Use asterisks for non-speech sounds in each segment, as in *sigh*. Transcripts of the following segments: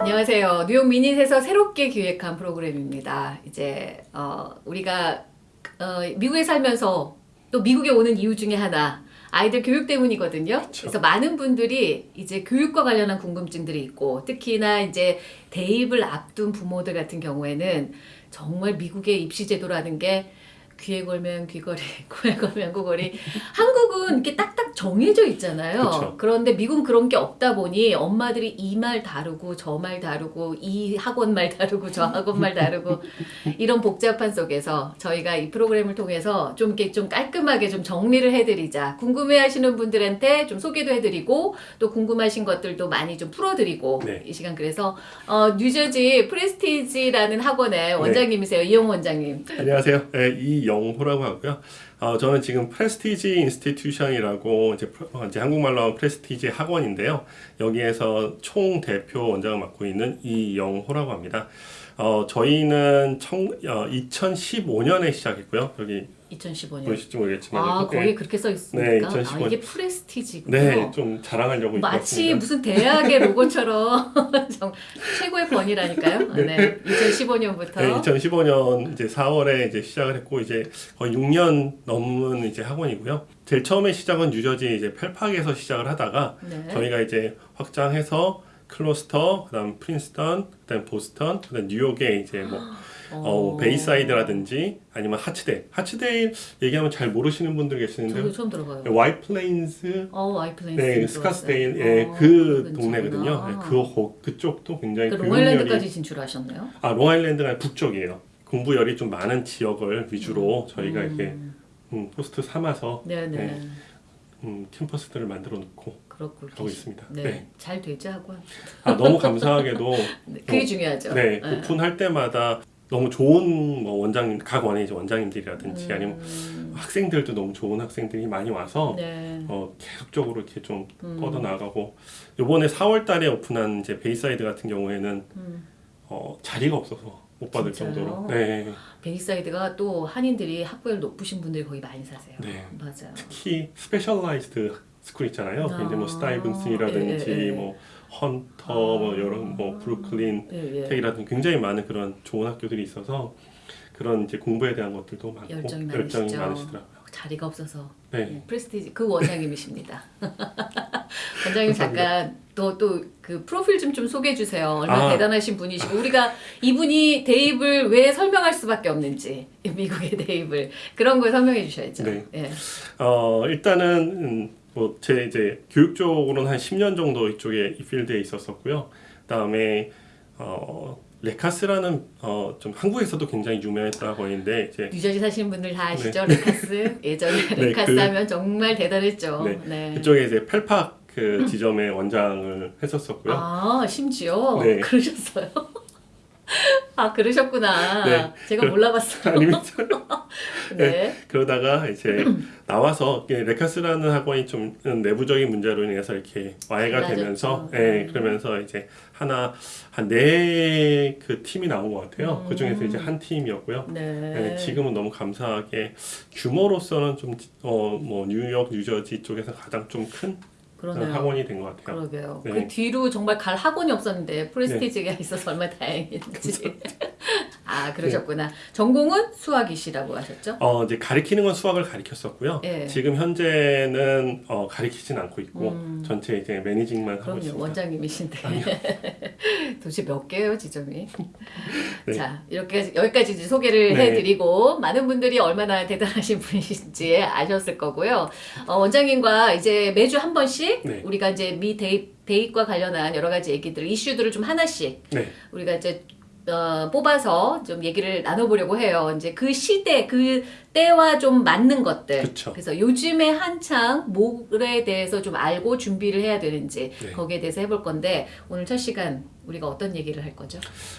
안녕하세요. 뉴욕 미닛에서 새롭게 기획한 프로그램입니다. 이제 어, 우리가 어, 미국에 살면서 또 미국에 오는 이유 중에 하나 아이들 교육 때문이거든요. 그쵸. 그래서 많은 분들이 이제 교육과 관련한 궁금증들이 있고 특히나 이제 대입을 앞둔 부모들 같은 경우에는 정말 미국의 입시 제도라는 게 귀에 걸면 귀걸이, *laughs* 코에 걸면 코걸이. 한국은 이렇게 딱딱 정해져 있잖아요. 그쵸. 그런데 미국은 그런 게 없다 보니 엄마들이 이 말 다르고 저 말 다르고 이 학원 말 다르고 저 학원 말 다르고 이런 복잡한 속에서 저희가 이 프로그램을 통해서 좀 이렇게 좀 깔끔하게 좀 정리를 해드리자. 궁금해하시는 분들한테 좀 소개도 해드리고 또 궁금하신 것들도 많이 좀 풀어드리고 네. 이 시간 그래서 어, 뉴저지 Prestige라는 학원의 원장님이세요 이영호 원장님. 안녕하세요. 네, 이영호라고 하고요. 어, 저는 지금 Prestige Institution이라고 이제, 어, 이제 한국말로 Prestige 학원인데요. 여기에서 총 대표 원장을 맡고 있는 이영호라고 합니다. 어, 저희는 청, 어, 2015년에 시작했고요. 여기 2015년. 보실지 모르겠지만 아 네. 거기 그렇게 써 있습니까? 네, 아2015 이게 프레스티지군요. 네, 좀 자랑하려고 마치. 무슨 대학의 로고처럼 *laughs* 정- 최고의 번이라니까요. *laughs* 네. 2015년부터 네, 2015년 이제 4월에 이제 시작을 했고 이제 거의 6년 넘은 이제 학원이고요. 제일 처음에 시작은 뉴저지 이제 펠팍에서 시작을 하다가 네. 저희가 이제 확장해서 클로스터, 그다음 프린스턴, 그다음 보스턴, 그다음 뉴욕에 이제 뭐 어, 베이사이드라든지 아니면 하츠데일. 하츠데일 얘기하면 잘 모르시는 분들 계시는데 저도 처음 들어봐요. 화이트플레인스 어, 화이트플레인스. 네, 스카스데일 예, 그 동네거든요. 네, 그 호- 그쪽도 굉장히 그 롱아일랜드까지 진출하셨나요? 아 롱아일랜드가 북쪽이에요. 공부열이 좀 많은 지역을 위주로 저희가 이렇게 음, 포스트 삼아서 네네. 네. 음, 캠퍼스들을 만들어 놓고 그렇고 하고 있습니다. 네. 네. 잘 되죠 학원. 아 너무 감사하게도 *laughs* 네, 그게 어, 중요하죠. 네 오픈할 때마다 너무 좋은 뭐 원장님 각 원의 원장님들이라든지 아니면 음, 학생들도 너무 좋은 학생들이 많이 와서 네. 어, 계속적으로 이렇게 좀 음. 뻗어 나가고 이번에 4월 달에 오픈한 이제 베이사이드 같은 경우에는 음. 어, 자리가 없어서 못 받을 진짜요? 정도로 네. 베이사이드가 또 한인들이 학벌 높으신 분들이 거기 많이 사세요. 네. 맞아요. 특히 specialized school 있잖아요. 아. 이제 뭐 Stuyvesant라든지 예, 예, 예. 뭐 헌터, 뭐 여러 뭐 브루클린 예, 예. Tech이라든지 굉장히 많은 그런 좋은 학교들이 있어서 그런 이제 공부에 대한 것들도 많고 열정이 열정이. 많으시더라고요. 자리가 없어서 네. 네, Prestige 그 원장님이십니다. *laughs* 원장님 잠깐 또 또 그 프로필 좀 좀 소개해 주세요. 얼마나 아. 대단하신 분이시고 우리가 이분이 대입을 왜 설명할 수밖에 없는지 미국의 *laughs* 대입을 그런 걸 설명해 주셔야죠. 네. 예. 어 일단은 음, 뭐 제 이제 교육 쪽으로는 한 10년 정도 이쪽에 이 필드에 있었었고요. 그다음에 어 레카스라는 어 좀 한국에서도 굉장히 유명했던 학원인데 이제 뉴저지 사시는 분들 다 아시죠? 레카스 예전에 *laughs* 네, 레카스 그- 하면 정말 대단했죠. 네, 네. 그쪽에 이제 펠팍 그 지점의 원장을 했었었고요. 아 심지어 네. 그러셨어요. *laughs* *laughs* 아 그러셨구나. 네. 제가 몰라봤어요. 아닙니다. *laughs* 네. 그러다가 이제 나와서 레카스라는 학원이 좀 내부적인 문제로 인해서 이렇게 와해가 달라졌죠. 되면서 음. 예, 그러면서 이제 하나 한 네 그 팀이 나온 것 같아요. 음. 그 중에서 이제 한 팀이었고요. 네. 예, 지금은 너무 감사하게 규모로서는 좀어뭐 뉴욕, 뉴저지 쪽에서 가장 좀 큰 그러네요. 학원이 된 것 같아요. 그러게요. 네. 그 뒤로 정말 갈 학원이 없었는데 프레스티지가 있어서 얼마나 다행인지. 아 그러셨구나. 전공은 수학이시라고 하셨죠? 어 이제 가리키는 건 수학을 가리켰었고요. 예. 지금 현재는 어, 가리키진 않고 있고 음. 전체 이제 매니징만 하고 그럼요 있습니다. 원장님이신데 *laughs* 도대체 몇 개예요 지점이? *laughs* 네. 자 이렇게 여기까지 이제 소개를 네. 해드리고 많은 분들이 얼마나 대단하신 *laughs* 분이신지 아셨을 거고요. 어, 원장님과 이제 매주 한 번씩 네. 우리가 이제 미 대입 대입과 관련한 여러 가지 얘기들 이슈들을 좀 하나씩 네. 우리가 이제 어, 뽑아서 좀 얘기를 나눠보려고 해요. 이제 그 시대, 그 때와 좀 맞는 것들. 그쵸. 그래서 요즘에 한창 뭐에 대해서 좀 알고 준비를 해야 되는지 네. 거기에 대해서 해볼 건데 오늘 첫 시간 우리가 어떤 얘기를 할 거죠?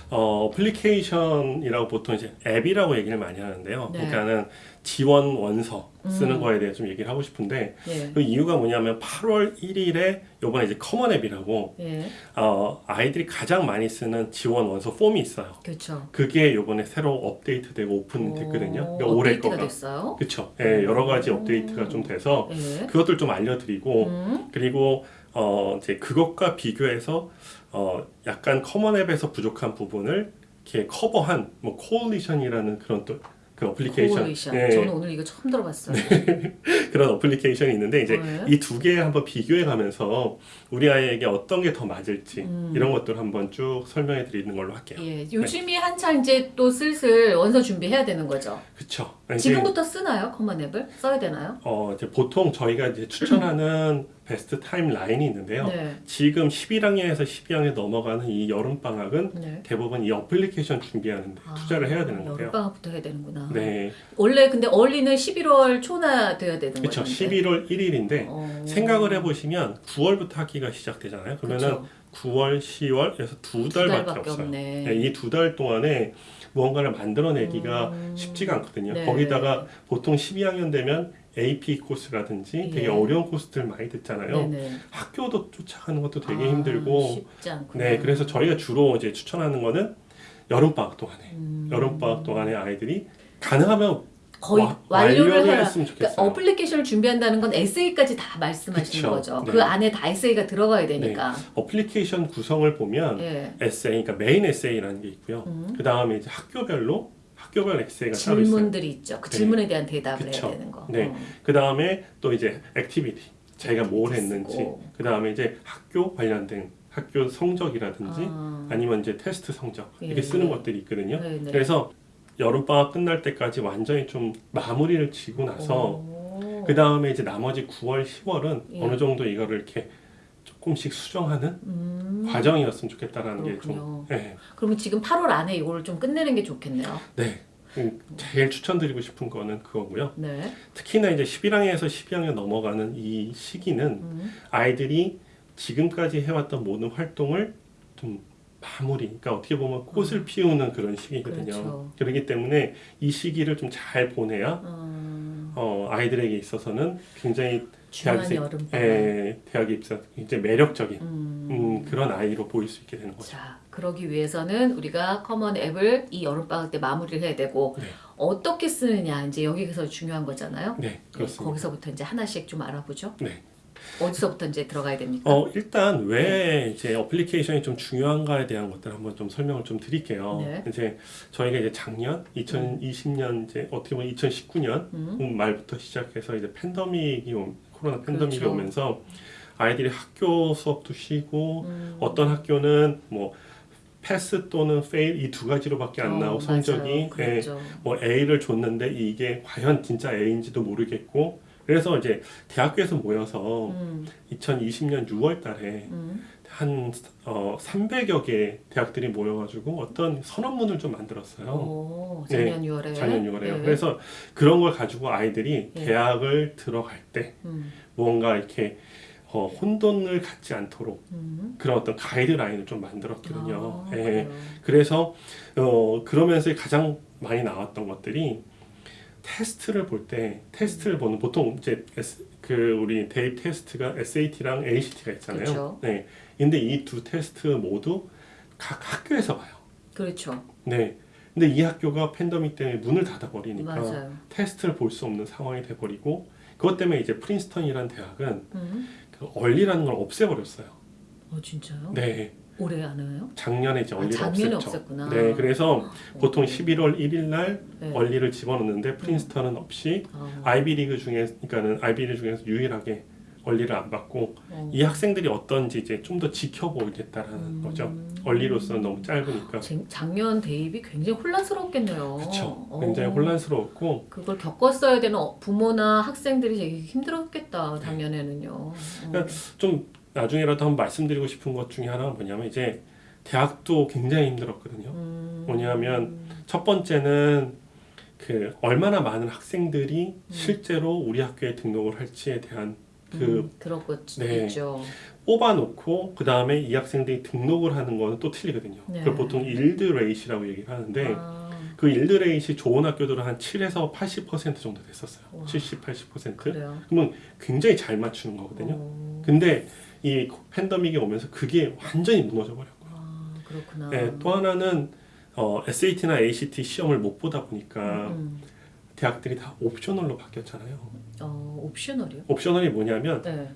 어, application이라고 보통 이제 앱이라고 얘기를 많이 하는데요. 네. 그러니까는 지원 원서 쓰는 음. 거에 대해 좀 얘기를 하고 싶은데 예. 그 이유가 뭐냐면 8월 1일에 요번에 이제 Common App이라고 예. 어, 아이들이 가장 많이 쓰는 지원 원서 폼이 있어요. 그렇죠. 그게 요번에 새로 업데이트되고 오픈됐거든요. 오, 그러니까 올해 업데이트가 거가. 됐어요? 그쵸. 예, 여러 가지 업데이트가 좀 돼서 예. 그것들 좀 알려드리고 음. 그리고 어 이제 그것과 비교해서 어 약간 Common App에서 부족한 부분을 이렇게 커버한 뭐 Coalition이라는 그런 또 그 application Coalition. 예, 저는 오늘 이거 처음 들어봤어요. *laughs* 그런 application이 있는데 이제 네. 이 두 개 한번 비교해 가면서 우리 아이에게 어떤 게 더 맞을지 음. 이런 것들 한번 쭉 설명해 드리는 걸로 할게요. 예, 요즘이 한창 이제 또 슬슬 원서 준비해야 되는 거죠. 이제 지금부터 쓰나요? Common App을 써야 되나요? 어 이제 보통 저희가 이제 추천하는 *clears throat* best timeline이 있는데요. 네. 지금 11학년에서 12학년 넘어가는 이 여름 방학은 네. 대부분 이 어플리케이션 준비하는데 투자를 해야 되는 거예요. 여름 방학부터 해야 되는구나. 네, 원래 근데 early는 11월 초나 돼야 되는 거죠. 그렇죠. 11월 1일인데 어... 생각을 해보시면 9월부터 학기가 시작되잖아요. 그러면은 그쵸. 9월, 10월에서 두두 달밖에 달밖에 없어요. 없네. 이두 달 동안에 무언가를 만들어내기가 음. 쉽지가 않거든요. 네. 거기다가 보통 12학년 되면 AP 코스라든지 되게 예. 어려운 코스들 많이 듣잖아요. 네네. 학교도 쫓아가는 것도 되게 아, 힘들고. 네, 그래서 저희가 주로 이제 추천하는 거는 여름 방학 동안에 음. 여름 방학 동안에 아이들이 가능하면 거의 와- 완료를 완료를. 했으면 그러니까. application을 준비한다는 건 에세이까지 다 말씀하시는 그쵸. 거죠. 네. 그 안에 다 에세이가 들어가야 되니까. 어플리케이션 구성을 보면 예. 에세이, 그러니까 메인 에세이라는 게 있고요. 음. 그 다음에 이제 학교별로 학교별 에세이가. 질문들이 있죠. 그 네. 질문에 대한 대답을 그쵸. 해야 되는 거. 네. 어. 그 다음에 또 이제 activity, 자기가 뭘 했는지. 그 다음에 이제 학교 관련된 학교 성적이라든지 아. 아니면 이제 테스트 성적 예, 이렇게 쓰는 예. 것들이 있거든요. 네, 네. 그래서 여름 방학 끝날 때까지 완전히 좀 마무리를 지고 나서 오. 그 다음에 이제 나머지 9월, 10월은 예. 어느 정도 이거를 이렇게 조금씩 수정하는 음. 과정이었으면 좋겠다라는 게 좀. 네. 그러면 지금 8월 안에 이걸 좀 끝내는 게 좋겠네요. 네. 음, 제일 추천드리고 싶은 거는 그거고요. 네. 특히나 이제 11학년에서 12학년 넘어가는 이 시기는 음. 아이들이 지금까지 해왔던 모든 활동을 좀 마무리, 그러니까 어떻게 보면 꽃을 피우는 그런 시기거든요. 그렇죠. 그렇기 때문에 이 시기를 좀 잘 보내야 음. 어, 아이들에게 있어서는 굉장히 대학생-. 에, 대학에 입사 이제 매력적인 음. 음, 그런 아이로 보일 수 있게 되는 거죠. 자, 그러기 위해서는 우리가 Common App을 이 여름 방학 때 마무리를 해야 되고 네. 어떻게 쓰느냐 이제 여기서 중요한 거잖아요. 네, 네, 그렇습니다. 거기서부터 이제 하나씩 좀 알아보죠. 네. 어디서부터 이제 들어가야 됩니까? 어, 일단 왜 이제 application이 좀 중요한가에 대한 것들 한번 좀 설명을 좀 드릴게요. 네. 이제 저희가 이제 작년 2020년 이제 어떻게 보면 2019년 음. 말부터 시작해서 이제 팬데믹이 오- 코로나 팬데믹이 그렇죠. 오면서 아이들이 학교 수업도 쉬고 음. 어떤 학교는 뭐 패스 또는 fail 이 두 가지로밖에 안 어, 나오고 성적이. 예, 그랬죠. 뭐 A를 줬는데 이게 과연 진짜 A인지도 모르겠고 그래서 이제 대학교에서 모여서 음. 2020년 6월 달에 음. 한 어, 300여 개 대학들이 모여가지고 어떤 선언문을 좀 만들었어요. 오, 네, 작년 6월에. 작년 6월에요. 네. 그래서 그런 걸 가지고 아이들이 네. 대학을 들어갈 때 음. 뭔가 이렇게 어, 혼돈을 갖지 않도록 음. 그런 어떤 가이드라인을 좀 만들었거든요. 아, 예. 그래서 어, 그러면서 가장 많이 나왔던 것들이 테스트를 볼 때 테스트를 보는 보통 이제 S, 그 우리 대입 테스트가 SAT랑 ACT가 있잖아요. 그렇죠. 네. 근데 이 두 테스트 모두 각 학교에서 봐요. 그렇죠. 네. 근데 이 학교가 팬데믹 때문에 문을 닫아 버리니까 맞아요. 테스트를 볼 수 없는 상황이 돼 버리고 그것 때문에 이제 프린스턴이라는 대학은 음. 그 early라는 걸 없애 버렸어요. 어 진짜요? 네. 올해 안 해요? 작년에 이제 아, early를 작년에 없앴죠. 없앴구나. 네. 그래서 보통 어. 11월 1일 날 네. 얼리를 집어넣는데 프린스턴은 없이 아, 아이비 리그 중에 그러니까는 아이비 리그 중에서 유일하게 얼리를 안 받고 어. 이 학생들이 어떤지 이제 좀 더 지켜보겠다라는 음. 거죠. 얼리로서는 너무 짧으니까. 작- 작년 대입이 굉장히 혼란스럽겠네요. 그렇죠. 어. 굉장히 혼란스러웠고 그걸 겪었어야 되는 어- 부모나 학생들이 되게 힘들었겠다 작년에는요. 어. 그러니까 좀 나중에라도 한번 말씀드리고 싶은 것 중에 하나가 뭐냐면 이제 대학도 굉장히 힘들었거든요. 음. 뭐냐면 첫 번째는 그 얼마나 많은 학생들이 실제로 우리 학교에 등록을 할지에 대한 그 음. 네. 뽑아놓고 그 다음에 이 학생들이 등록을 하는 거는 또 틀리거든요. 네. 그걸 보통 yield rate이라고 얘기를 하는데 아, 그 yield rate이 좋은 학교들은 한 7에서 80% 정도 됐었어요. 와. 70, 80%. 그래요. 그러면 굉장히 잘 맞추는 거거든요. 어. 근데 이 팬데믹이 오면서 그게 완전히 무너져 버렸고요. 아, 그렇구나. 네, 또 하나는 어, SAT나 ACT 시험을 못 보다 보니까 음, 대학들이 다 optional로 바뀌었잖아요. 어, optional이요? optional이 뭐냐면 네.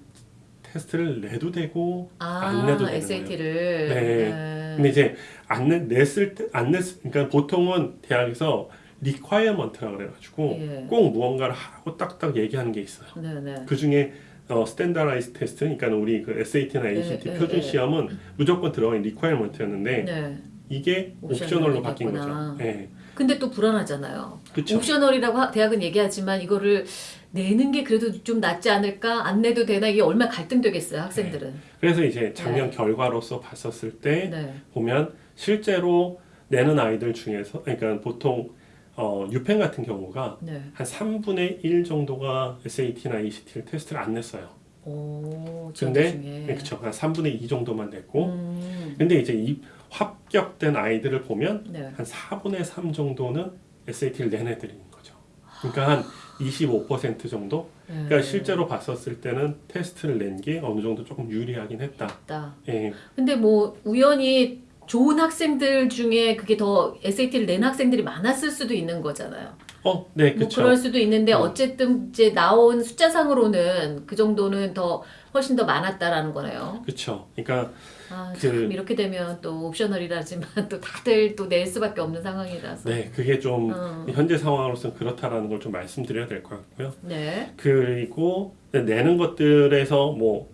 테스트를 내도 되고 아, 안 내도 되는 SAT를. 네. 근데 이제 안 내, 냈을 때 안 냈, 그러니까 보통은 대학에서 requirement라 그래가지고 예. 꼭 무언가를 하고 딱딱 얘기하는 게 있어요. 네, 네. 그 중에 어, standardized 테스트, 그러니까 우리 그 SAT나 ACT 예, 예, 표준 예. 시험은 무조건 들어간 requirement였는데 네. 이게 optional로 바뀐. 거죠. 예, 근데 또 불안하잖아요. 그렇죠. optional이라고 하- 대학은 얘기하지만 이거를 내는 게 그래도 좀 낫지 않을까? 안 내도 되나? 이게 얼마나 갈등되겠어요, 학생들은. 그래서 이제 작년 결과로서 봤었을 때 네. 보면 실제로 내는 아이들 중에서 그러니까 보통 어, 유펜 같은 경우가 네. 한 3분의 1 정도가 SAT나 ACT를 테스트를 안 냈어요. 오, 근데 그쵸. 한 3분의 2 정도만 냈고 음, 근데 이제 이 합격된 아이들을 보면 네. 한 4분의 3 정도는 SAT를 낸 애들인 거죠. 그러니까 한 25% 정도? 네. 그러니까 실제로 봤었을 때는 테스트를 낸 게 어느 정도 조금 유리하긴 했다. 맞다. 예, 근데 뭐 우연히 좋은 학생들 중에 그게 더 SAT를 낸 학생들이 많았을 수도 있는 거잖아요. 어, 네, 뭐 그렇죠. 그럴 수도 있는데 음. 어쨌든 이제 나온 숫자상으로는 그 정도는 더 훨씬 더 많았다라는 거네요. 그렇죠. 그러니까 아, 그- 참 이렇게 되면 또 옵셔널이라지만 *laughs* 또 다들 또 낼 수밖에 없는 상황이라서. 네, 그게 좀 음. 현재 상황으로서는 그렇다라는 걸 좀 말씀드려야 될 것 같고요. 네. 그리고 내는 것들에서 뭐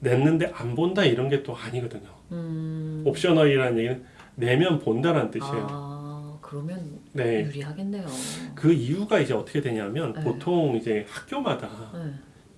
냈는데 안 본다 이런 게 또 아니거든요. 음. 옵셔널이라는 얘기는 내면 본다라는 뜻이에요. 아, 그러면 네. 유리하겠네요. 그 이유가 이제 어떻게 되냐면 네. 보통 이제 학교마다 네.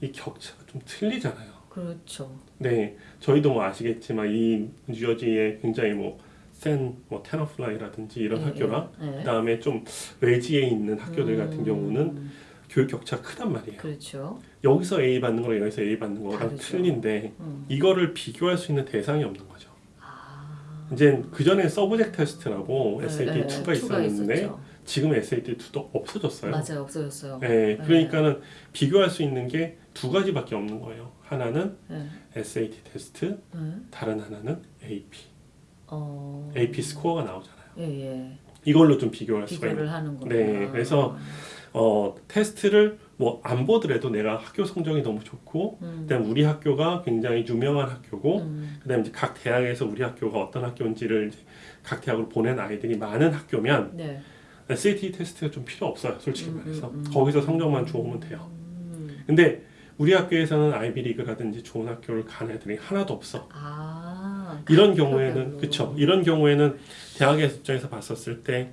이 격차가 좀 틀리잖아요. 그렇죠. 네, 저희도 뭐 아시겠지만 이 뉴저지에 굉장히 뭐 센뭐 테너플라이라든지 이런 예, 학교랑 예. 네. 그다음에 좀 외지에 있는 학교들 같은 음, 경우는 교육 격차 크단 말이에요. 그렇죠. 여기서 A 받는 거랑 여기서 A 받는 거랑. 틀린데 음. 이거를 비교할 수 있는 대상이 없는 거죠. 아. 이제 그 전에 subject 테스트라고 네, 2가 네, 있었는데 있었죠. 지금 SAT 2도 없어졌어요. 맞아요, 없어졌어요. 네, 그러니까는 비교할 수 있는 게 두 가지밖에 없는 거예요. 하나는 네. SAT 테스트, 네. 다른 하나는 AP. 어. AP 스코어가 나오잖아요. 예, 예. 이걸로 좀 비교할 수가 있는. 비교를 하는구나. 네, 그래서 어, 테스트를 뭐 안 보더라도 내가 학교 성적이 너무 좋고, 음. 그다음 우리 학교가 굉장히 유명한 학교고, 음. 그다음 이제 각 대학에서 우리 학교가 어떤 학교인지를 각 대학으로 보낸 아이들이 많은 학교면 네. SAT 테스트가 좀 필요 없어요, 솔직히 음, 말해서. 음, 음. 거기서 성적만 좋으면 돼요. 음. 근데 우리 학교에서는 아이비리그라든지 좋은 학교를 간 애들이 하나도 없어. 아. 이런 각 경우에는. 그쵸. 이런 경우에는 대학의 입장에서 봤었을 때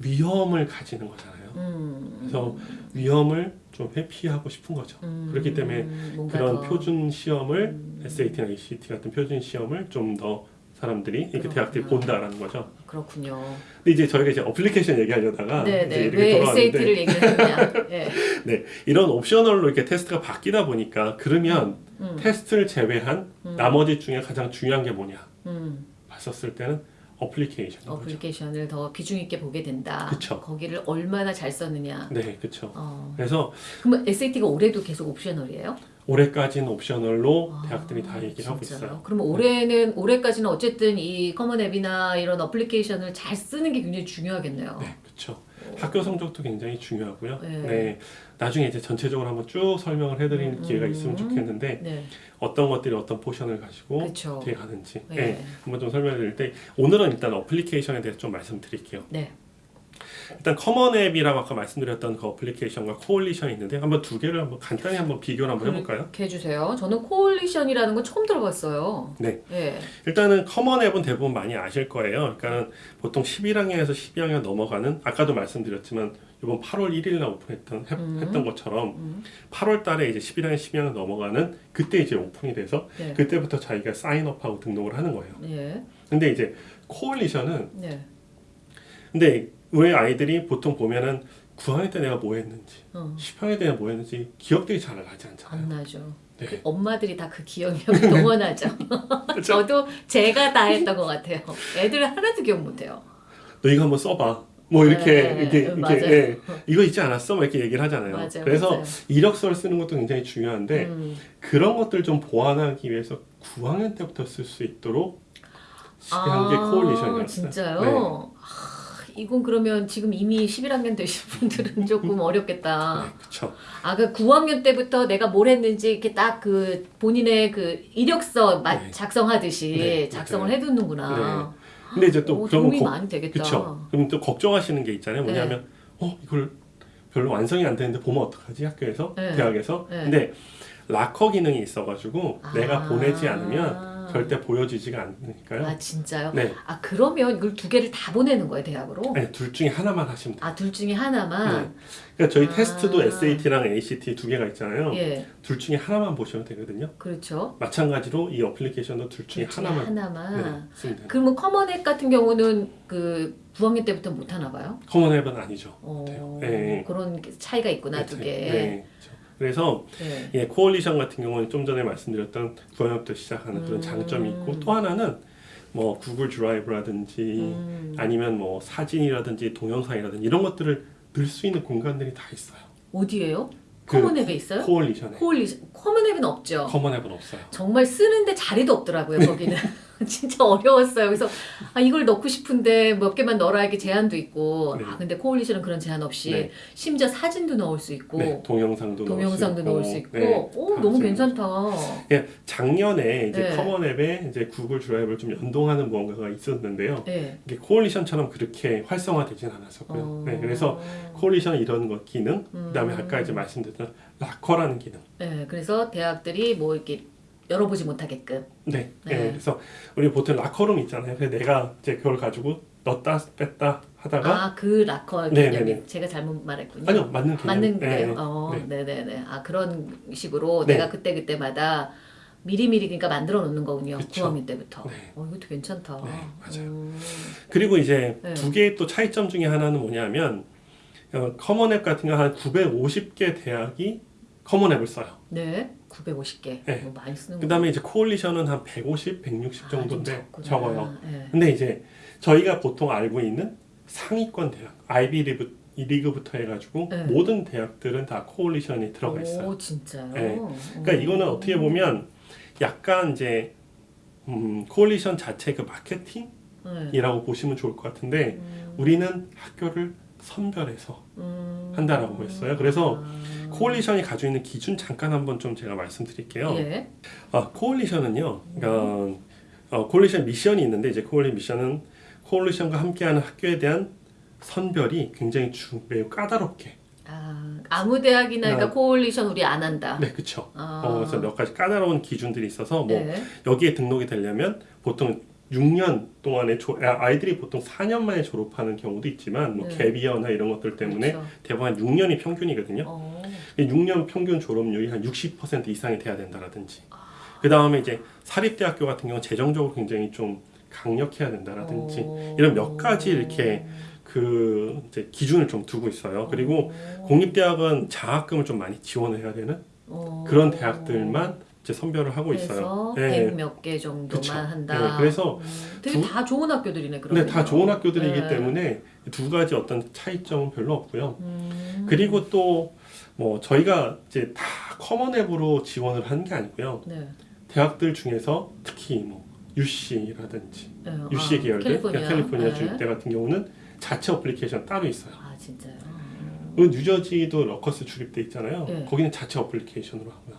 위험을 가지는 거잖아요. 음. 그래서 위험을 좀 회피하고 싶은 거죠. 음. 그렇기 때문에 그런 더- 표준 시험을 음. SAT나 ACT 같은 표준 시험을 좀 더 사람들이 이렇게 그렇구나. 대학들이 본다라는 거죠. 그렇군요. 근데 이제 저희가 이제 어플리케이션 얘기하려다가 네, 이제 네. 이렇게 왜 돌아왔는데 SAT를 얘기를 했냐? *laughs* 예. 네, 이런 optional로 이렇게 테스트가 바뀌다 보니까 그러면 음. 테스트를 제외한 음. 나머지 중에 가장 중요한 게 뭐냐 음. 봤었을 때는 application. application을 더 비중 있게 보게 된다. 그쵸. 거기를 얼마나 잘 썼느냐. 네, 그렇죠. 어. 그래서 그럼 SAT가 올해도 계속 optional이에요? 올해까지는 optional로 아, 대학들이 다 얘기를 하고 진짜요? 있어요. 그럼 올해는 올해까지는 어쨌든 이 Common App이나 이런 application을 잘 쓰는 게 굉장히 중요하겠네요. 네, 그렇죠. 학교 성적도 굉장히 중요하고요. 네. 네. 나중에 이제 전체적으로 한번 쭉 설명을 해드리는 음, 기회가 음. 있으면 좋겠는데 네. 어떤 것들이 어떤 포션을 가지고 그렇죠. 어떻게 가는지 네. 네, 한번 좀 설명드릴 때 오늘은 일단 application에 대해서 좀 말씀드릴게요. 네. 일단 Common App이라고 아까 말씀드렸던 그 application과 Coalition이 있는데 한번 두 개를 한번 간단히 한번 비교를 한번 해볼까요? 해주세요. 저는 Coalition이라는 건 처음 들어봤어요. 네. 예. 일단은 Common App은 대부분 많이 아실 거예요. 그러니까는 보통 11학년에서 12학년 넘어가는 아까도 말씀드렸지만 이번 8월 1일 날 오픈했던 해- 음. 했던 것처럼 음. 8월 달에 이제 11학년, 12학년 넘어가는 그때 이제 오픈이 돼서 네. 그때부터 자기가 sign up하고 등록을 하는 거예요. 예. 근데 이제 Coalition은 네. 근데 왜 아이들이 보통 보면은 9학년 때 내가 뭐 했는지 어. 10학년 때 내가 뭐 했는지 기억들이 잘 나지 않잖아요. 안 나죠. 네. 그 엄마들이 다 그 기억력을 *laughs* 동원하죠. *laughs* 그렇죠? 저도 제가 다 했던 것 같아요. 애들 하나도 기억 못해요. 너 이거 한번 써봐. 뭐 이렇게 네, 이렇게 음, 이렇게. 예, 이거 있지 않았어? 막 이렇게 얘기를 하잖아요. 맞아요. 그래서 맞아요. 이력서를 쓰는 것도 굉장히 중요한데 음. 그런 것들 좀 보완하기 위해서 9학년 때부터 쓸 수 있도록 시한 게 코올리션이었어요. 진짜요? 네. 아, 이건 그러면 지금 이미 11학년 되신 분들은 조금 *laughs* 어렵겠다. 네, 그렇죠. 아, 그 9학년 때부터 내가 뭘 했는지 이렇게 딱 그 본인의 그 이력서 마- 네. 작성하듯이 네, 작성을 맞아요. 해두는구나. 근데 이제 또 오, 그러면 도움이 걱- 많이 되겠다. 그렇죠. 그럼 또 걱정하시는 게 있잖아요. 네. 뭐냐면 어 이걸 별로 완성이 안 되는데 보면 어떡하지 학교에서 네. 대학에서 네. 근데 락커 기능이 있어가지고 내가 아. 보내지 않으면 절대 보여지지가 않으니까요. 아 진짜요? 네, 아 그러면 이걸 두 개를 다 보내는 거예요 대학으로? 아니 둘 중에 하나만 하시면 돼요. 아 둘 중에 하나만. 그러니까 저희 아. 테스트도 SAT랑 ACT 두 개가 있잖아요. 예, 둘 중에 하나만 보시면 되거든요. 그렇죠. 마찬가지로 이 application도 둘 중에 둘 중에 하나만 하나만. 네. 그러면 Common App 같은 경우는 그 9학년 때부터 못 하나 봐요? Common App은 아니죠. 어. 네. 그런 차이가 있구나 두 네, 개. 네, 그렇죠. 그래서 네. 예, Coalition 같은 경우는 좀 전에 말씀드렸던 9학년부터 시작하는 그런 음. 장점이 있고 또 하나는 뭐 Google Drive라든지 음, 아니면 뭐 사진이라든지 동영상이라든지 이런 것들을 넣을 수 있는 공간들이 다 있어요. 어디에요? 그 Common App에 있어요? Coalition에 Coali- Common App은 없죠. Common App은 없어요. 정말 쓰는데 자리도 없더라고요 거기는 *laughs* *laughs* 진짜 어려웠어요 그래서 아 이걸 넣고 싶은데 몇 개만 넣어라 이게 제한도 있고 네. 아 근데 Coalition은 그런 제한 없이 네. 심지어 사진도 넣을 수 있고 네, 동영상도 동영상도 넣을 수 있고 네, 오다 너무 쓸 괜찮다 예, 작년에 이제 네. Common App에 이제 Google Drive를 좀 연동하는 무언가가 있었는데요. 네. 이게 Coalition처럼 그렇게 활성화되진 않았었고요. 어. 네, 그래서 Coalition 이런 것 기능, 음. 그다음에 아까 이제 말씀드렸던 locker라는 기능. 네, 그래서 대학들이 뭐 이렇게 열어보지 못하게끔 네. 네. 네. 그래서 우리 보통 락커룸 있잖아요. 그래서 내가 이제 그걸 가지고 넣었다 뺐다 하다가 아그 락커 네, 개념이 네, 네. 제가 잘못 말했군요 아니요 맞는 개념. 맞는 네, 거예요. 어, 네. 네, 네, 네. 아 그런 식으로 네. 내가 그때 그때마다 미리미리 그러니까 만들어 놓는 거군요. 그쵸. 9학년 때부터. 네. 어, 이것도 괜찮다. 네, 맞아요. 음, 그리고 이제 네. 두 개의 또 차이점 중에 하나는 뭐냐면 어, Common App 같은 경우 한 950개 대학이 Common App을 써요. 네, 950개. 네. 뭐 많이 쓰는 그 다음에 이제 Coalition은 한 150, 160 아, 좀 정도인데 적구나. 적어요. 네. 근데 이제 저희가 보통 알고 있는 상위권 대학, 아이비 리그, 리그부터 해가지고 네. 모든 대학들은 다 Coalition이 들어가 있어요. 오, 진짜요? 네. 그러니까 이거는 어떻게 보면 약간 이제 음, Coalition 자체 그 마케팅이라고 네. 보시면 좋을 것 같은데 음, 우리는 학교를 선별해서 음, 한다라고 했어요. 그래서 아, Coalition이 가지고 있는 기준 잠깐 한번 좀 제가 말씀드릴게요. 예. 아, Coalition은요. 그러니까 어, Coalition 미션이 있는데 이제 Coalition 미션은 Coalition과 함께하는 학교에 대한 선별이 굉장히 주, 매우 까다롭게. 아, 아무 대학이나 그러니까 네. 코올리션 우리 안 한다. 네, 그렇죠. 아, 어, 그래서 몇 가지 까다로운 기준들이 있어서 뭐 네. 여기에 등록이 되려면 보통 6년 동안에 조, 아, 아이들이 보통 4년 만에 졸업하는 경우도 있지만 뭐 네. 갭이어나 이런 것들 때문에 그렇죠. 대부분 한 6년이 평균이거든요. 어, 이 6년 평균 졸업률이 한 60% 이상이 돼야 된다라든지. 그 다음에 이제 사립대학교 같은 경우는 재정적으로 굉장히 좀 강력해야 된다라든지 어, 이런 몇 가지 이렇게 그 이제 기준을 좀 두고 있어요. 그리고 어, 공립대학은 장학금을 좀 많이 지원을 해야 되는 어, 그런 대학들만 이제 선별을 하고 있어요. 네. 100몇개 정도만 그쵸. 한다. 네, 그래서 음, 되게 두- 다 좋은 학교들이네 그러면. 근데 다 좋은 학교들이기 네. 때문에 두 가지 어떤 차이점은 별로 없고요. 음, 그리고 또 뭐 저희가 이제 다 Common App으로 지원을 하는 게 아니고요. 네. 대학들 중에서 특히 뭐 UC라든지 네. UC 아, 계열들, 캘리포니아, 캘리포니아 네. 주립대 같은 경우는 자체 어플리케이션 따로 있어요. 아 진짜요. 그 뉴저지도 Rutgers 주립대 있잖아요. 네. 거기는 자체 application으로 하고요.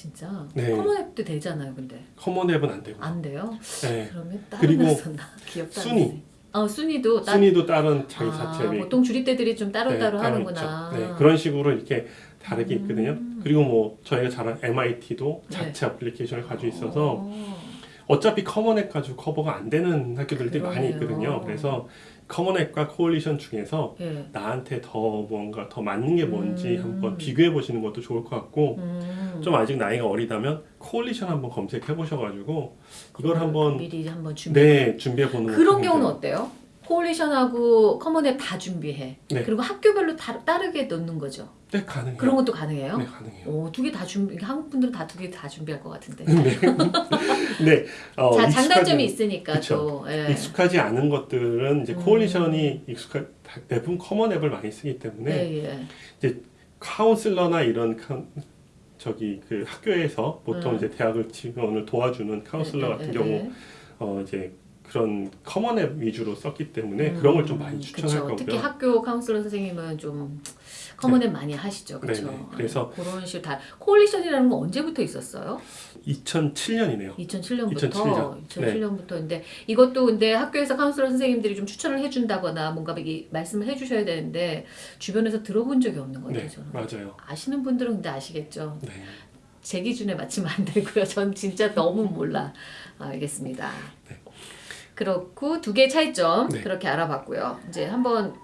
아 진짜. 네. Common App도 되잖아요, 근데 Common App은 안 되고. 안 돼요? 네. 그러면 다른 그리고 *laughs* 기억도 안 순위. 어 순위도 따. 순위도 다른 자기 아, 자체 앱이 보통 주립대들이 좀 따로 네, 따로 하는구나. 네, 그런 식으로 이렇게 다르게 음. 있거든요. 그리고 뭐 저희가 잘 아는 MIT도 자체 application을 가지고 있어서 어. 어차피 Common App 가지고 커버가 안 되는 학교들이 많이 그러네요. 있거든요. 그래서 Common App과 Coalition 중에서 예. 나한테 더 뭔가 더 맞는 게 뭔지 음. 한번 비교해 보시는 것도 좋을 것 같고 음. 좀 아직 나이가 어리다면 Coalition 한번 검색해 보셔가지고 이걸 한번 미리 한번 준비. 네 준비해 보는 그런 경우는 어때요? Coalition하고 Common App 다 준비해. 네. 그리고 학교별로 다, 다르게 넣는 거죠. 네 가능해요. 그런 것도 가능해요? 네 가능해요. 오, 두 개 다 준비. 한국 분들은 다 두 개 다 준비할 것 같은데. 네. *laughs* 네. 어, 자, 장단점이 있으니까 그쵸. 또. 예. 익숙하지 않은 것들은 이제 음. Coalition이 익숙한 다- 대부분 Common App을 많이 쓰기 때문에 예, 예. 카운슬러나 이런 카, 저기 그 학교에서 보통 음. 이제 대학을 지원을 도와주는 카운슬러 예, 같은 예, 경우 예. 어 이제 그런 Common App 위주로 썼기 때문에 그런 걸 좀 많이 음, 추천할 그쵸. 거고요. 특히 학교 카운슬러 선생님은 좀 Common App 많이 하시죠, 그렇죠? 네네. 그래서- 그런 식으로 다 Coalition이라는 건 언제부터 있었어요? 2007년이네요. 2007년부터 2007년. 2007년부터인데 이것도 근데 학교에서 카운슬러 선생님들이 좀 추천을 해 준다거나 뭔가 이게 말씀을 해 주셔야 되는데 주변에서 들어본 적이 없는 것 같아요. 네, 저는. 맞아요. 아시는 분들은 근데 아시겠죠. 네. 제 기준에 맞추면 안 되고요. 전 진짜 너무 몰라. 알겠습니다. 그렇고 두 개의 차이점 네. 그렇게 알아봤고요. 이제 한번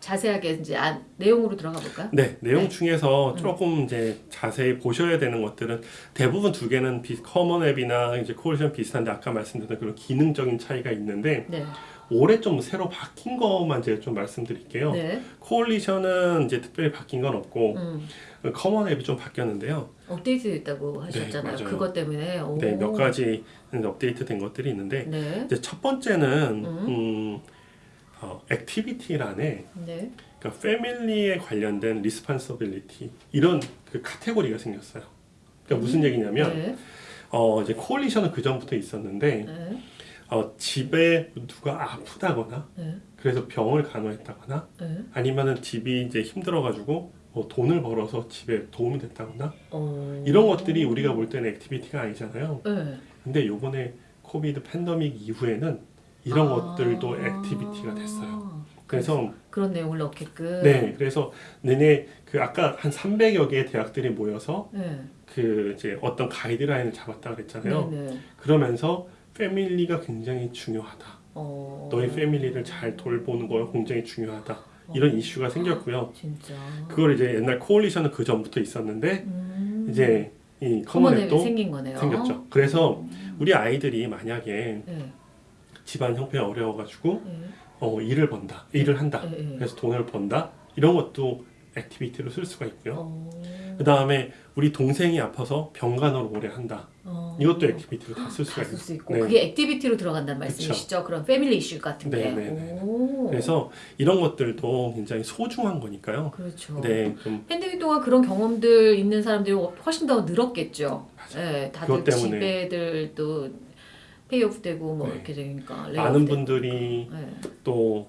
자세하게 이제 안, 내용으로 들어가 볼까요? 네, 내용 네. 중에서 조금 이제 자세히 보셔야 되는 것들은 대부분 두 개는 비, Common App이나 이제 Coalition 비슷한데 아까 말씀드렸던 그런 기능적인 차이가 있는데 네. 올해 좀 새로 바뀐 것만 이제 좀 말씀드릴게요. 네. Coalition은 이제 특별히 바뀐 건 없고 음, Common App이 좀 바뀌었는데요. 업데이트 됐다고 하셨잖아요. 맞아요. 그것 때문에. 오. 네, 몇 가지 업데이트 된 것들이 있는데 네. 이제 첫 번째는 음, 어, activity란에 네. 그러니까 family에 관련된 responsibility 이런 그 카테고리가 생겼어요. 그러니까 무슨 얘기냐면 네. 어 이제 Coalition은 그 전부터 있었는데 네. 어 집에 누가 아프다거나 네. 그래서 병을 간호했다거나 네. 아니면은 집이 이제 힘들어가지고 뭐 돈을 벌어서 집에 도움이 됐다거나 어. 이런 것들이 우리가 볼 때는 activity가 아니잖아요. 네. 근데 요번에 COVID 팬데믹 이후에는 이런 아. 것들도 activity가 됐어요. 그래서 그런 내용을 넣게끔. 네, 그래서 내내 그 아까 한 300여 개의 대학들이 모여서 네. 그 이제 어떤 가이드라인을 잡았다 그랬잖아요. 네. 네. 그러면서 family가 굉장히 중요하다. 어. 너의 family를 잘 돌보는 거 굉장히 중요하다. 이런 이슈가 생겼고요. 진짜. 그걸 이제 옛날 Coalition은 그 전부터 있었는데 음. 이제 이 Common App도 생긴 거네요. 생겼죠. 그래서 우리 아이들이 만약에 네. 집안 형편이 어려워가지고 네. 어, 일을 번다, 일을 한다. 네. 네. 그래서 돈을 번다. 이런 것도 activity로 쓸 수가 있고요. 어. 그 다음에 우리 동생이 아파서 병간호를 오래 한다. 어. 이것도 activity로 다 쓸 수가 다쓸 수. 있고 네. 그게 activity로 들어간다는. 말씀이시죠? 그런 family 이슈 같은 게. 네, 네, 네. 오. 그래서 이런 것들도 굉장히 소중한 거니까요. 그렇죠. 네, 좀 팬데믹 동안 그런 경험들 있는 사람들이 훨씬 더 늘었겠죠. 네, 다들 때문에. 집에들도 페이오프 되고 뭐 네. 이렇게 되니까 많은 분들이. 네. 또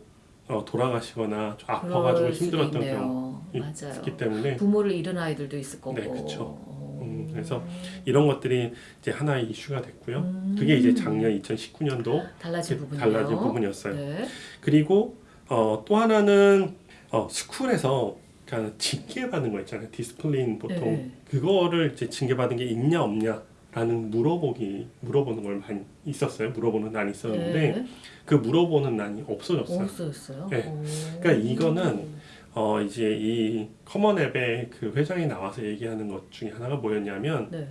어, 돌아가시거나 좀 아파가지고 힘들었던. 경우. 있기 때문에 부모를 잃은 아이들도 있을 거고. 네, 그쵸. 어. 음, 그래서 이런 것들이 이제 하나의 이슈가 됐고요. 음. 그게 이제 작년 2019년도 달라진 부분이요. 달라진 부분이었어요. 네. 그리고 어, 또 하나는 어, 스쿨에서 그러니까 징계받은 거 있잖아요. discipline 보통 네. 그거를 이제 징계받은 게 있냐 없냐 라는 물어보기 물어보는 걸 많이 있었어요. 물어보는 난이 있었는데 네. 그 물어보는 난이 없어졌어요. 없어졌어요. 네. 오. 그러니까 이거는 어 이제 이 Common App의 그 회장이 나와서 얘기하는 것 중에 하나가 뭐였냐면 네.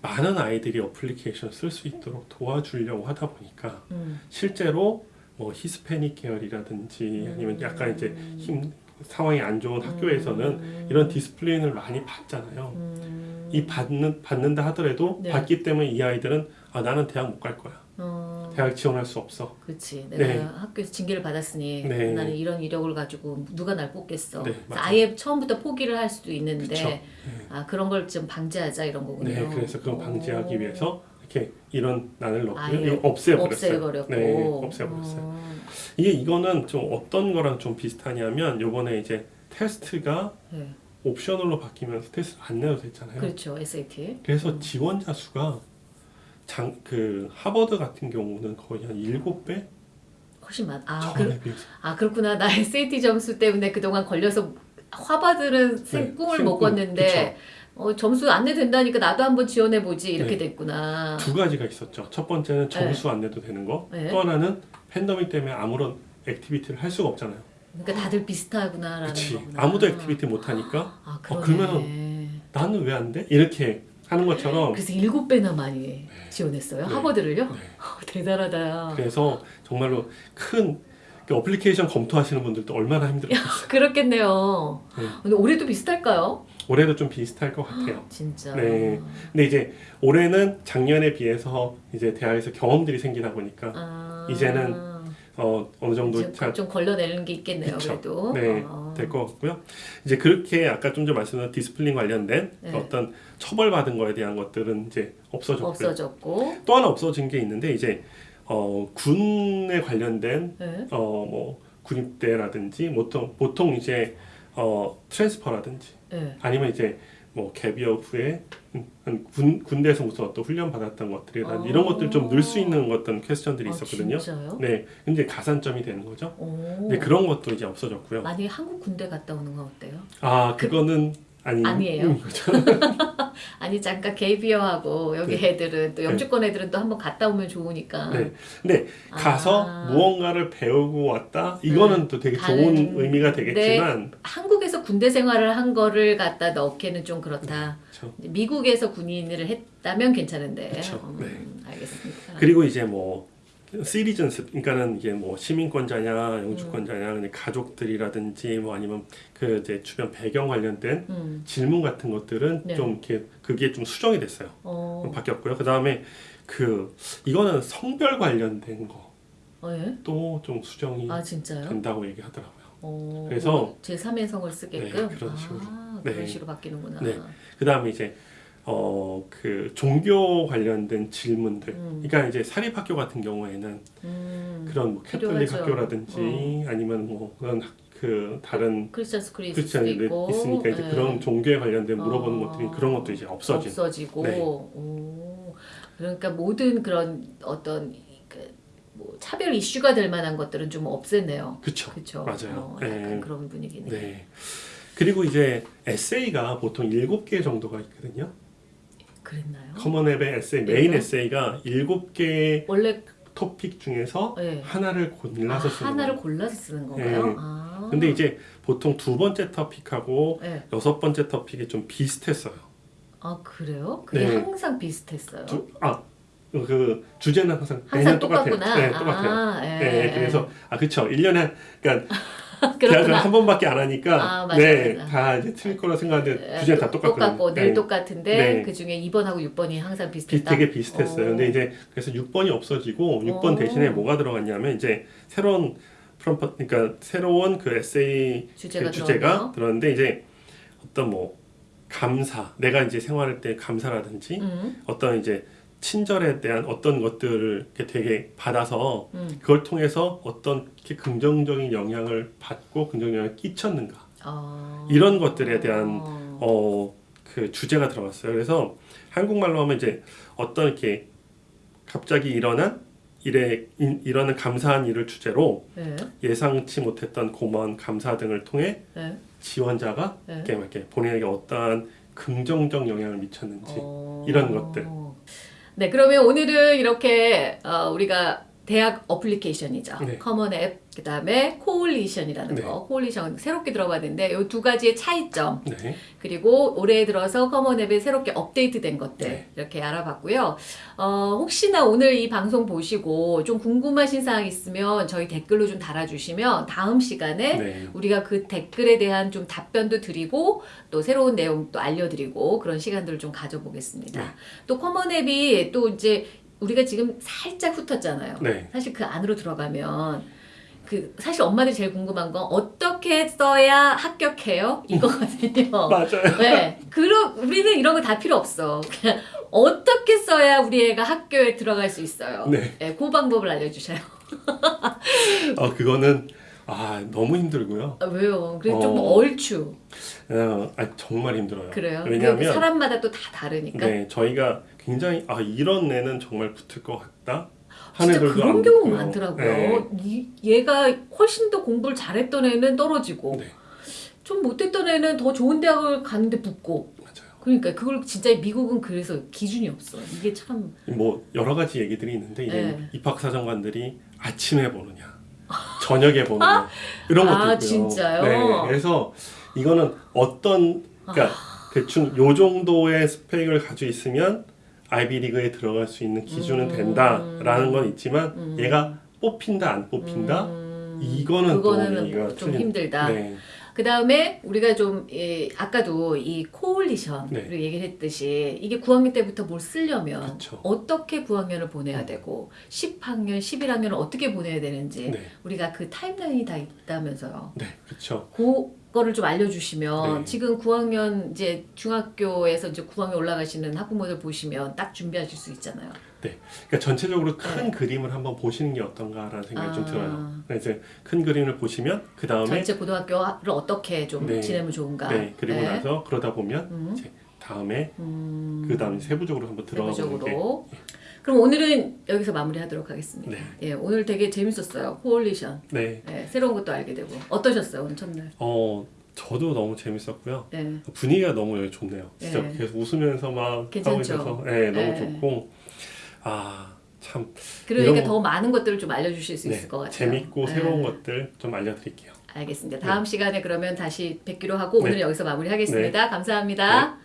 많은 아이들이 어플리케이션 쓸 수 있도록 도와주려고 하다 보니까 음. 실제로 뭐 히스패닉 계열이라든지 아니면 약간 이제 집 상황이 안 좋은 학교에서는 음. 이런 discipline을 많이 받잖아요. 음. 이 받는 받는다 하더라도 네. 받기 때문에 이 아이들은 아 나는 대학 못 갈 거야. 어. 대학 지원할 수 없어. 그렇지. 내가 네. 학교에서 징계를 받았으니 네. 나는 이런 이력을 가지고 누가 날 뽑겠어. 네. 아예 처음부터 포기를 할 수도 있는데. 아 그런 걸 좀 방지하자 이런 거군요. 네, 그래서 그걸 방지하기 오. 위해서 이렇게 이런 난을 이거 없애버렸어요. 없애버렸고. 네, 없애버렸어요. 어. 이게 이거는 좀 어떤 거랑 좀 비슷하냐면 요번에 이제 테스트가 네. 옵셔널로 바뀌면서 테스트 안 내도 됐잖아요. 그렇죠. SAT. 그래서 지원자 수가 장, 그 하버드 같은 경우는 거의 한 7배 훨씬 많. 아, 그, 아 그렇구나. 나 SAT 점수 때문에 그동안 걸려서 생 네, 꿈을 생못 꿈. 꿨는데 어, 점수 안 내된다니까 나도 한번 지원해 보지 이렇게 네. 됐구나. 두 가지가 있었죠. 첫 번째는 점수 안 내도 되는 거. 네. 또 하나는 팬데믹 때문에 아무런 activity를 할 수가 없잖아요. 그러니까 다들 비슷하구나라는 그렇지. 거구나. 아무도 activity 못 하니까 아, 어, 그러네. 나는 왜 안 돼? 이렇게 하는 것처럼 그래서 일곱 배나 많이 지원했어요. 네. 하버드를요? 네. *laughs* 대단하다. 그래서 정말로 큰그 어플리케이션 검토하시는 분들도 얼마나 힘들었어요. 그렇겠네요. 네. 근데 올해도 비슷할까요? 올해도 좀 비슷할 것 같아요. *gasps* 진짜. 네. 근데 이제 올해는 작년에 비해서 이제 대학에서 경험들이 생기다 보니까 아, 이제는 어 어느 정도 이제 잘좀 걸러내는 게 있겠네요. 그쵸. 그래도. 네, 아. 될것 같고요. 이제 그렇게 아까 좀 전에 말씀드린 discipline 관련된 네. 어떤 처벌받은 거에 대한 것들은 이제 없어졌고요. 없어졌고. 또 하나 없어진 게 있는데 이제 어, 군에 관련된 네. 어, 뭐 군입대라든지 보통 보통 이제 어, transfer라든지 네. 아니면 이제 뭐 gap year 후에 음, 군 군대에서 무슨 어떤 훈련 받았던 것들이라든지 이런 것들 좀 넣을 수 있는 어떤 question들이 있었거든요. 아, 진짜요? 네, 근데 가산점이 되는 거죠. 오. 네, 그런 것도 이제 없어졌고요. 만약에 한국 군대 갔다 오는 건 어때요? 아, 그거는 아니 아니에요? 음, 그렇죠. *laughs* 아니 잠깐 gap year하고 여기 네. 애들은 또 영주권 애들은 또 한번 갔다 오면 좋으니까. 네. 근데 가서 아. 무언가를 배우고 왔다. 이거는 또 되게 좋은 의미가 되겠지만 한국에서 군대 생활을 한 거를 갖다 넣기는 좀 그렇다. 그렇죠. 미국에서 군인을 했다면 괜찮은데. 그쵸, 음, 네. 알겠습니다. 그리고 이제 뭐 시리즌스 그러니까는 이게 뭐 시민권자냐 영주권자냐 근데 가족들이라든지 뭐 아니면 그 이제 주변 배경 관련된 음. 질문 같은 것들은 네. 좀 이렇게 그게 좀 수정이 됐어요. 어. 바뀌었고요. 그 다음에 그 이거는 성별 관련된 어, 예? 것도 좀 수정이 아? 된다고 얘기하더라고요. 어, 그래서- 제 3의 성을 쓰게끔. 네, 그런 식으로. 아, 네. 그런 식으로 바뀌는구나. 네. 그 다음에 이제 어 그 종교 관련된 질문들. 음. 그러니까 이제 사립학교 같은 경우에는 음. 그런 뭐 캐톨릭. 학교라든지 아니면 뭐 그런 학- 그 다른 크리스찬 수도 크리스천들이 있고. 있으니까 이제 예. 그런 종교에 관련된 물어보는 어. 것들이 그런 것도 이제 없어진. 없어지고. 네. 오. 그러니까 모든 그런 어떤 그, 뭐 차별 이슈가 될 만한 것들은 좀 없앴네요. 그렇죠. 맞아요. 어, 약간 네. 그런 분위기네. 네. 그리고 이제 에세이가 보통 일곱 개 정도가 있거든요. 그랬나요? Common App의 에세이 메인 네. 에세이가 일곱 개 원래 토픽 중에서 네. 하나를 아, 골라서 쓰는 하나를 거예요. 골라서 쓰는 건가요? 네. 아. 근데 이제 보통 두 번째 토픽하고 네. 여섯 번째 토픽이 좀 비슷했어요. 아 그래요? 그게 네. 항상 비슷했어요. 두, 아, 그 주제는 항상 항상 똑같아요. 네, 똑같아요. 아, 예. 네, 그래서 아 그렇죠. 1년에 그러니까 *laughs* 계약을. 한 번밖에 안 하니까 아, 맞아, 네, 맞아. 다 이제 틀릴 거라 생각하는데 에, 주제는 다 똑- 똑같거든요. 똑같고 늘 네. 똑같은데 네. 그 중에 2번하고 6번이 항상 비, 비슷했다. 되게 비슷했어요. 어. 근데 이제 그래서 6번이 없어지고 6번 어. 대신에 뭐가 들어갔냐면 이제 새로운 프롬프 그러니까 새로운 그 에세이 주제가, 그 주제가. 들었는데 이제 어떤 뭐 감사 내가 이제 생활할 때 감사라든지 음, 어떤 이제 친절에 대한 어떤 것들을 되게 받아서 음. 그걸 통해서 어떤 이렇게 긍정적인 영향을 받고 긍정적 영향을 끼쳤는가 아. 이런 것들에 대한 어. 어 그 주제가 들어갔어요. 그래서 한국말로 하면 이제 어떤 이렇게 갑자기 일어난 일에 이- 일어난 감사한 일을 주제로 네. 예상치 못했던 고마운 감사 등을 통해 네. 지원자가 네. 이렇게, 막 이렇게 본인에게 어떠한 긍정적 영향을 미쳤는지 어. 이런 것들. 네, 그러면 오늘은 이렇게 어, 우리가 대학 application이죠. 네. Common App, 그 다음에 Coalition이라는 네. 거. Coalition 새롭게 들어봤는데 이 두 가지의 차이점. 네. 그리고 올해 들어서 Common App에 새롭게 업데이트된 것들 네. 이렇게 알아봤고요. 어, 혹시나 오늘 이 방송 보시고 좀 궁금하신 사항 있으면 저희 댓글로 좀 달아주시면 다음 시간에 네. 우리가 그 댓글에 대한 좀 답변도 드리고 또 새로운 내용도 알려드리고 그런 시간들을 좀 가져보겠습니다. 네. 또 Common App이 또 이제 우리가 지금 살짝 훑었잖아요. 네. 사실 그 안으로 들어가면 그 사실 엄마들이 제일 궁금한 건 어떻게 써야 합격해요? 이거거든요. *laughs* 맞아요. 네. 그럼 우리는 이런 거 다 필요 없어. 그냥 어떻게 써야 우리 애가 학교에 들어갈 수 있어요? 네. 네, 그 방법을 알려주셔요. 어 *laughs* 그거는 아 너무 힘들고요. 아, 왜요? 그래 좀 어. 얼추. 어, 아, 정말 힘들어요. 그래요? 왜냐하면 사람마다 또 다 다르니까. 네 저희가 굉장히 아 이런 애는 정말 붙을 것 같다 진짜 그런 안 경우 붙고요. 많더라고요. 네. 이, 얘가 훨씬 더 공부를 잘했던 애는 떨어지고 네. 좀 못했던 애는 더 좋은 대학을 갔는데 붙고 맞아요. 그러니까 그걸 진짜 미국은 그래서 기준이 없어. 이게 참 뭐 여러 가지 얘기들이 있는데 이제 네. 입학 사정관들이 아침에 보느냐, 저녁에 보느냐 이런 것도 아, 있고요. 진짜요? 네, 그래서 이거는 어떤 그러니까 대충 요 정도의 스펙을 가지고 있으면 아이비리그에 들어갈 수 있는 기준은 음. 된다라는 건 있지만 음. 얘가 뽑힌다 안 뽑힌다 음, 이거는 또 그거는 좀 힘들다. 네, 그 다음에 우리가 좀 예, 아까도 이 코올리션을 네. 얘기를 했듯이 이게 9학년 때부터 뭘 쓰려면 그쵸. 어떻게 9학년을 보내야 되고 10학년, 11학년을 어떻게 보내야 되는지 네, 우리가 그 타임라인이 다 있다면서요. 네, 그렇죠. 그 거를 좀 알려주시면 네. 지금 9학년 이제 중학교에서 이제 9학년 올라가시는 학부모들 보시면 딱 준비하실 수 있잖아요. 네. 그러니까 전체적으로 큰 그림을 한번 보시는 게 어떤가라는 생각이 좀 네. 아. 들어요. 그래서 큰 그림을 보시면 그 다음에 전체 고등학교를 어떻게 좀 네. 지내면 좋은가. 네 그리고 네. 나서 그러다 보면 음. 이제 다음에 음, 그 다음에 세부적으로 한번 들어가 보는 게 세부적으로. 그럼 오늘은 여기서 마무리하도록 하겠습니다. 네. 예, 오늘 되게 재밌었어요. 코올리션. 네. 예, 새로운 것도 알게 되고 어떠셨어요 오늘 첫날? 어, 저도 너무 재밌었고요. 네. 분위기가 너무 좋네요. 진짜 네. 계속 웃으면서 막 괜찮죠? 하고 있어서 네, 너무 좋고 아. 참 그러니까 이런... 더 많은 것들을 좀 알려주실 수 네, 있을 것 같아요. 재밌고 새로운 것들 좀 알려드릴게요. 알겠습니다. 네. 다음 시간에 그러면 다시 뵙기로 하고 네. 오늘 여기서 마무리하겠습니다. 감사합니다.